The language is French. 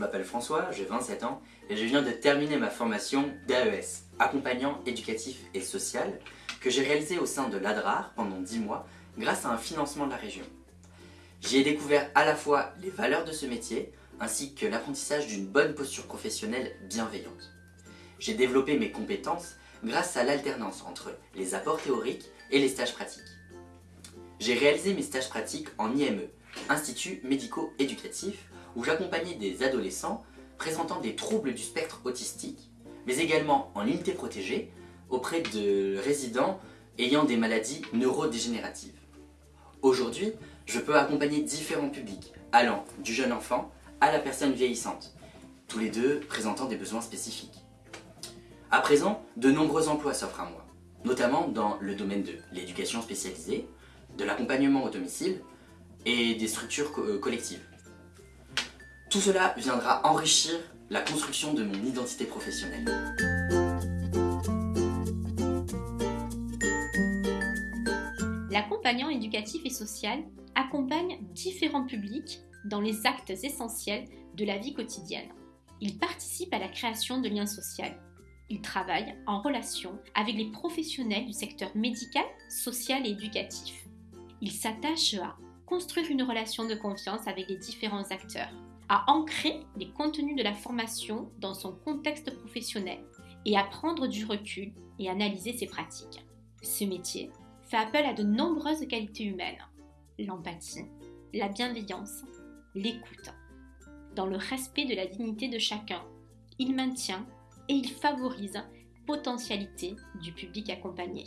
m'appelle François, j'ai 27 ans et je viens de terminer ma formation d'AES, accompagnant éducatif et social, que j'ai réalisé au sein de l'ADRAR pendant 10 mois grâce à un financement de la région. J'y ai découvert à la fois les valeurs de ce métier ainsi que l'apprentissage d'une bonne posture professionnelle bienveillante. J'ai développé mes compétences grâce à l'alternance entre les apports théoriques et les stages pratiques. J'ai réalisé mes stages pratiques en IME, Institut médico-éducatif, où j'accompagnais des adolescents présentant des troubles du spectre autistique, mais également en unité protégée auprès de résidents ayant des maladies neurodégénératives. Aujourd'hui, je peux accompagner différents publics, allant du jeune enfant à la personne vieillissante, tous les deux présentant des besoins spécifiques. À présent, de nombreux emplois s'offrent à moi, notamment dans le domaine de l'éducation spécialisée, de l'accompagnement au domicile et des structures euh, collectives. Tout cela viendra enrichir la construction de mon identité professionnelle. L'accompagnant éducatif et social accompagne différents publics dans les actes essentiels de la vie quotidienne. Il participe à la création de liens sociaux. Il travaille en relation avec les professionnels du secteur médical, social et éducatif. Il s'attache à construire une relation de confiance avec les différents acteurs, à ancrer les contenus de la formation dans son contexte professionnel et à prendre du recul et analyser ses pratiques. Ce métier fait appel à de nombreuses qualités humaines, l'empathie, la bienveillance, l'écoute. Dans le respect de la dignité de chacun, il maintient et il favorise potentialité du public accompagné.